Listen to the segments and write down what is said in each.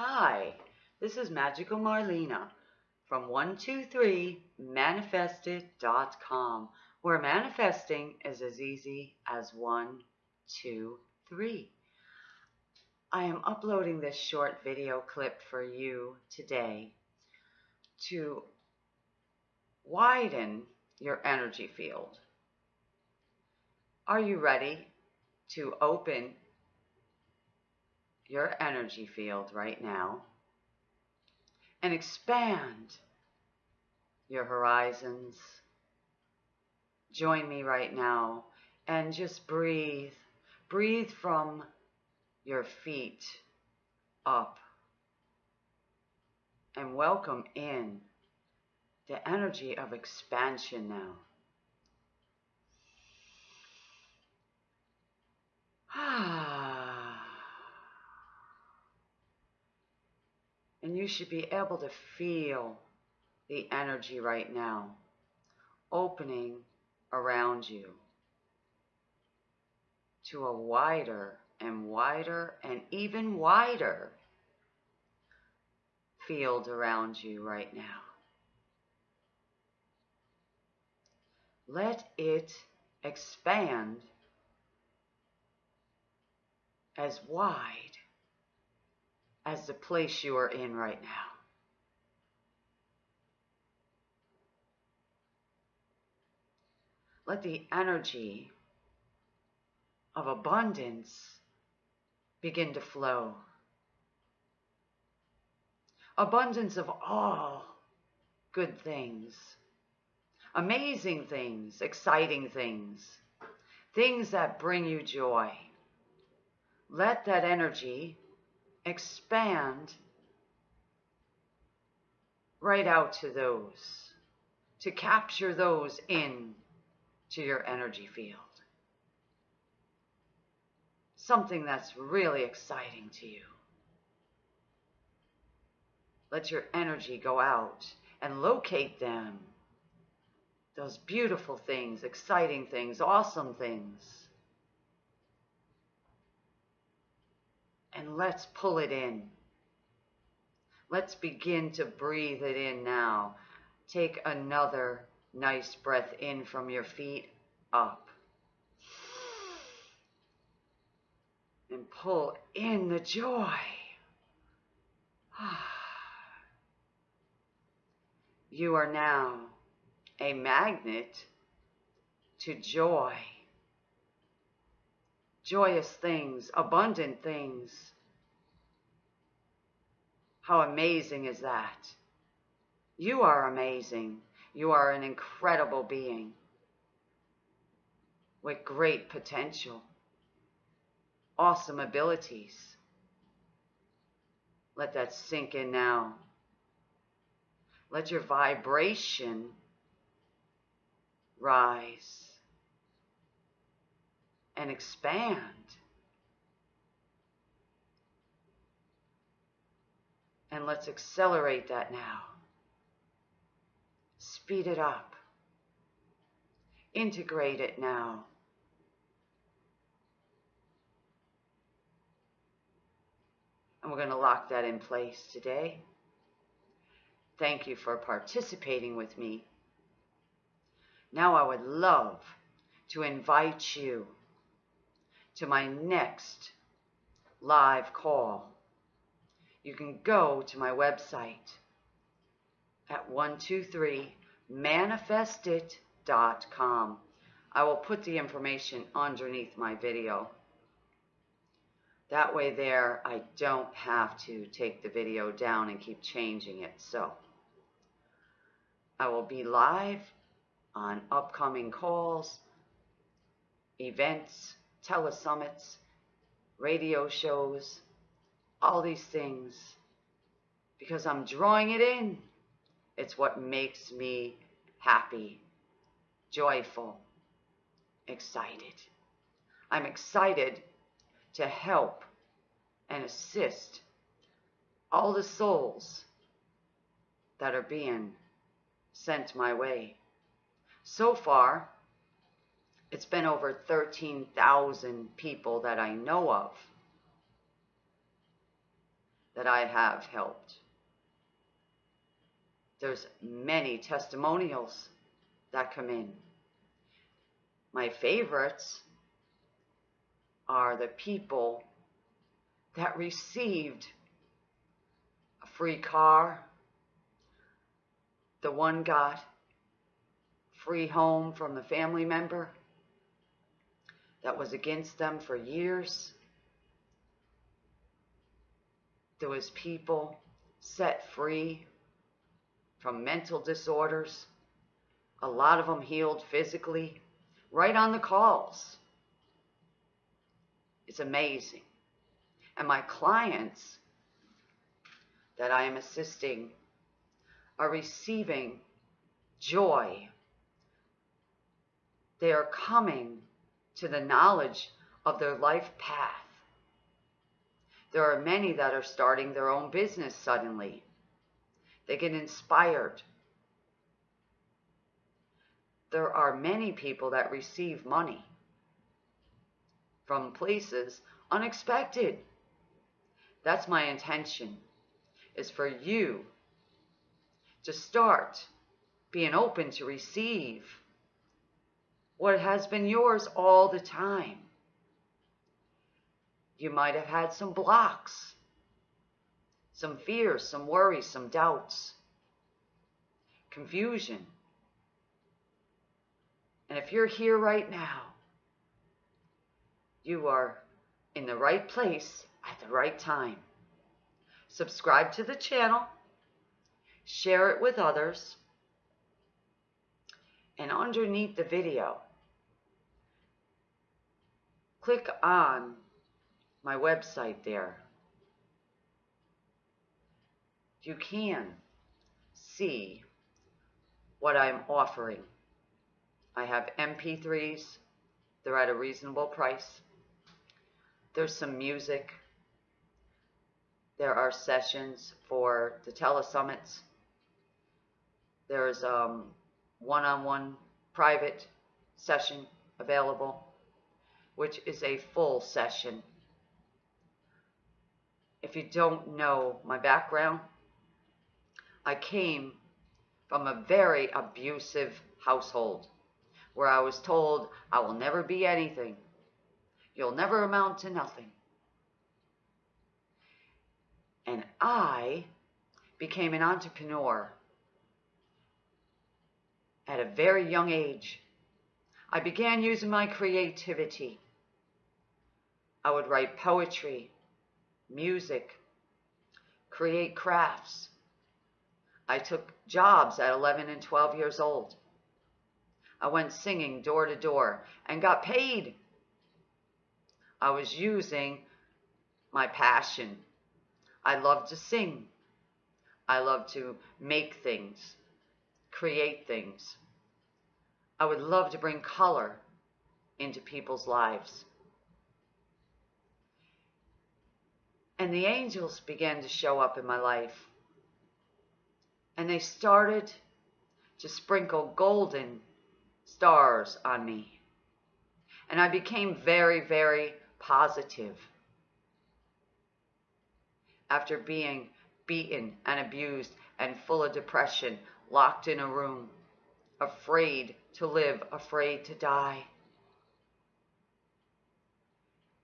Hi, this is Magical Marlena from 123manifestit.com, where manifesting is as easy as one, two, three. I am uploading this short video clip for you today to widen your energy field. Are you ready to open your energy field right now and expand your horizons. Join me right now and just breathe. Breathe from your feet up and welcome in the energy of expansion now. Ah. And you should be able to feel the energy right now opening around you to a wider and wider and even wider field around you right now. Let it expand as wide as the place you are in right now. Let the energy of abundance begin to flow. Abundance of all good things, amazing things, exciting things, things that bring you joy. Let that energy expand right out to those, to capture those in to your energy field. Something that's really exciting to you. Let your energy go out and locate them. Those beautiful things, exciting things, awesome things and let's pull it in. Let's begin to breathe it in now. Take another nice breath in from your feet up. And pull in the joy. You are now a magnet to joy joyous things, abundant things. How amazing is that? You are amazing. You are an incredible being with great potential, awesome abilities. Let that sink in now. Let your vibration rise and expand. And let's accelerate that now. Speed it up. Integrate it now. And we're going to lock that in place today. Thank you for participating with me. Now I would love to invite you to my next live call, you can go to my website at 123manifestit.com. I will put the information underneath my video. That way there, I don't have to take the video down and keep changing it. So I will be live on upcoming calls, events, telesummits, radio shows, all these things, because I'm drawing it in. It's what makes me happy, joyful, excited. I'm excited to help and assist all the souls that are being sent my way. So far, it's been over 13,000 people that I know of that I have helped. There's many testimonials that come in. My favorites are the people that received a free car. The one got free home from the family member that was against them for years. There was people set free from mental disorders. A lot of them healed physically right on the calls. It's amazing. And my clients that I am assisting are receiving joy. They are coming to the knowledge of their life path. There are many that are starting their own business suddenly. They get inspired. There are many people that receive money from places unexpected. That's my intention, is for you to start being open to receive what has been yours all the time. You might have had some blocks, some fears, some worries, some doubts, confusion. And if you're here right now, you are in the right place at the right time. Subscribe to the channel, share it with others, and underneath the video, click on my website there. You can see what I'm offering. I have MP3s. They're at a reasonable price. There's some music. There are sessions for the telesummits. There's um, one-on-one private session available, which is a full session. If you don't know my background, I came from a very abusive household where I was told I will never be anything. You'll never amount to nothing. And I became an entrepreneur at a very young age. I began using my creativity. I would write poetry, music, create crafts. I took jobs at 11 and 12 years old. I went singing door to door and got paid. I was using my passion. I love to sing. I love to make things, create things. I would love to bring color into people's lives. And the angels began to show up in my life. And they started to sprinkle golden stars on me. And I became very, very positive. After being beaten and abused and full of depression, locked in a room, afraid to live, afraid to die.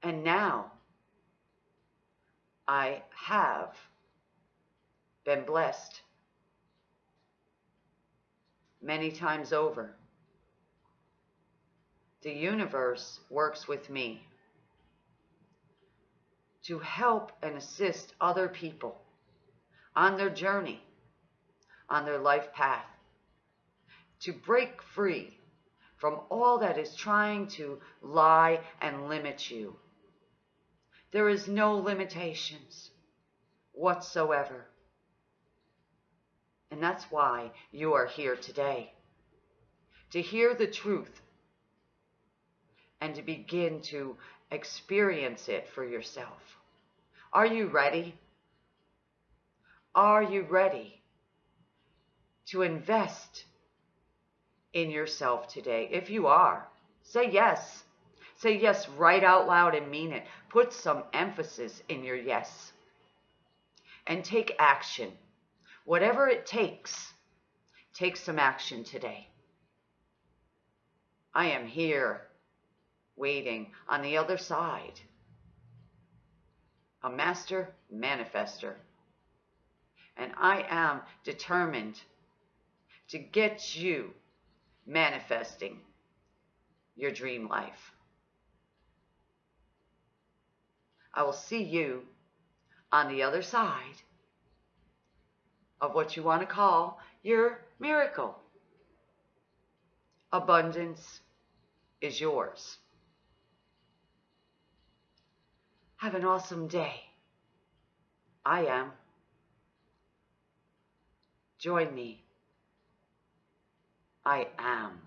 And now I have been blessed many times over. The universe works with me to help and assist other people on their journey, on their life path, to break free from all that is trying to lie and limit you. There is no limitations whatsoever. And that's why you are here today. To hear the truth and to begin to experience it for yourself. Are you ready? Are you ready to invest in yourself today? If you are, say yes. Say yes right out loud and mean it. Put some emphasis in your yes. and take action. Whatever it takes, take some action today. I am here waiting on the other side. A master manifester. And I am determined to get you manifesting your dream life. I will see you on the other side of what you want to call your miracle. Abundance is yours. Have an awesome day. I am. Join me. I am.